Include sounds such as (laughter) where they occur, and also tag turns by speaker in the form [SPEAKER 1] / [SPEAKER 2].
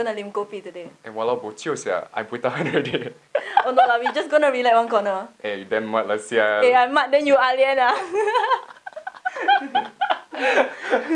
[SPEAKER 1] gonna lim kopi today.
[SPEAKER 2] And eh, walau bocil sia, I put tahan (laughs) already.
[SPEAKER 1] oh no lah, we just gonna relax one corner.
[SPEAKER 2] Eh, hey, then mat lah sia.
[SPEAKER 1] Eh, I mat then you alien lah. (laughs)